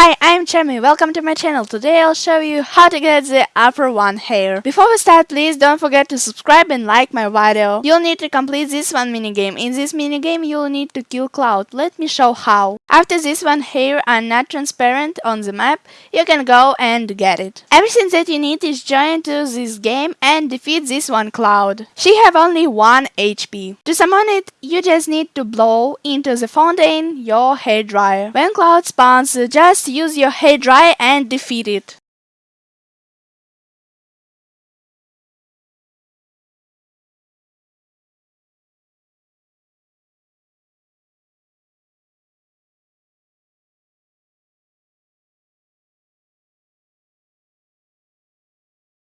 Hi, I'm Chemi. Welcome to my channel. Today I'll show you how to get the upper one hair. Before we start, please don't forget to subscribe and like my video. You'll need to complete this one minigame. In this minigame, you'll need to kill Cloud. Let me show how. After this one hair are not transparent on the map, you can go and get it. Everything that you need is join to this game and defeat this one Cloud. She have only 1 HP. To summon it, you just need to blow into the fountain your hair dryer. When Cloud spawns, just use your hair dryer and defeat it.